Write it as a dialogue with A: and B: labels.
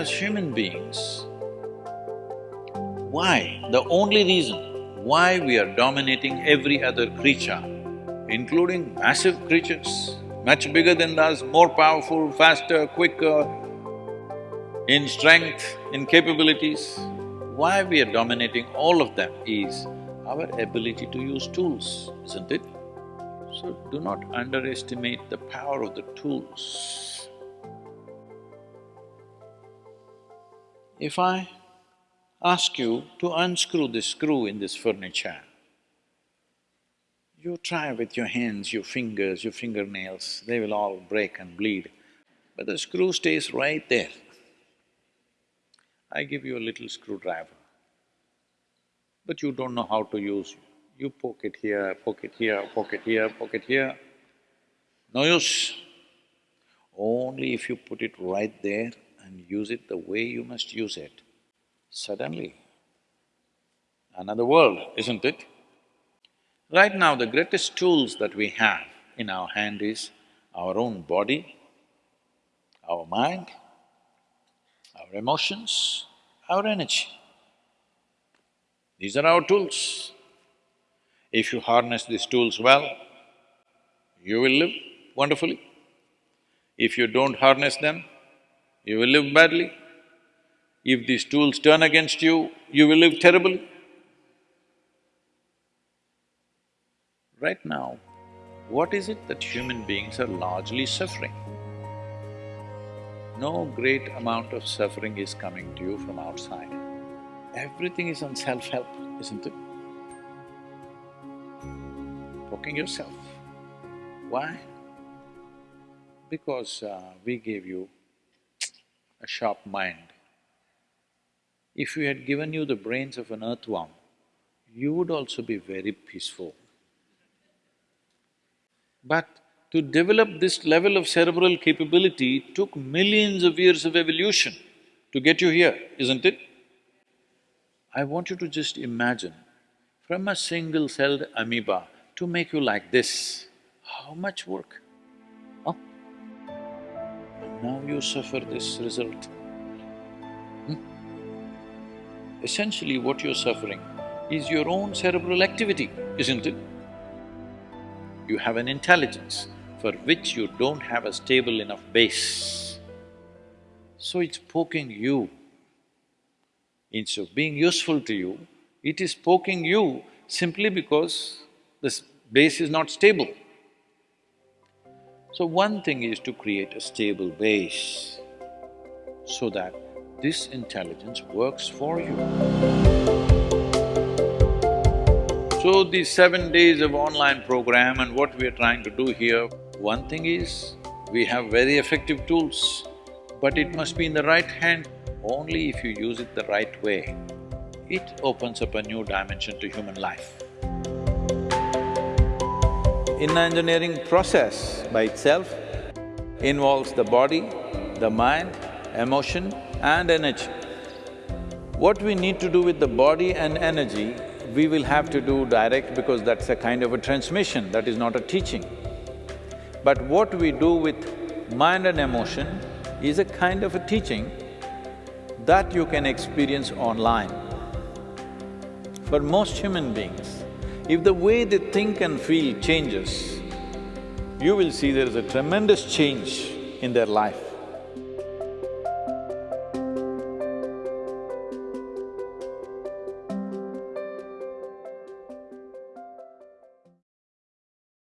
A: as human beings, why, the only reason why we are dominating every other creature, including massive creatures, much bigger than us, more powerful, faster, quicker, in strength, in capabilities, why we are dominating all of them is our ability to use tools, isn't it? So do not underestimate the power of the tools. If I ask you to unscrew this screw in this furniture, you try with your hands, your fingers, your fingernails, they will all break and bleed, but the screw stays right there. I give you a little screwdriver, but you don't know how to use. it. You poke it here, poke it here, poke it here, poke it here, no use. Only if you put it right there and use it the way you must use it, suddenly another world, isn't it? Right now, the greatest tools that we have in our hand is our own body, our mind, our emotions, our energy. These are our tools. If you harness these tools well, you will live wonderfully. If you don't harness them, you will live badly. If these tools turn against you, you will live terribly. Right now, what is it that human beings are largely suffering? No great amount of suffering is coming to you from outside. Everything is on self-help, isn't it? Poking yourself. Why? Because uh, we gave you a sharp mind. If we had given you the brains of an earthworm, you would also be very peaceful. But to develop this level of cerebral capability took millions of years of evolution to get you here, isn't it? I want you to just imagine, from a single-celled amoeba to make you like this, how much work? Now you suffer this result. Hmm? Essentially what you're suffering is your own cerebral activity, isn't it? you have an intelligence for which you don't have a stable enough base. So it's poking you. Instead of being useful to you, it is poking you simply because this base is not stable. So one thing is to create a stable base so that this intelligence works for you. So these seven days of online program and what we are trying to do here, one thing is, we have very effective tools, but it must be in the right hand. Only if you use it the right way, it opens up a new dimension to human life. Inner Engineering process by itself involves the body, the mind, emotion and energy. What we need to do with the body and energy we will have to do direct because that's a kind of a transmission, that is not a teaching. But what we do with mind and emotion is a kind of a teaching that you can experience online. For most human beings, if the way they think and feel changes, you will see there is a tremendous change in their life.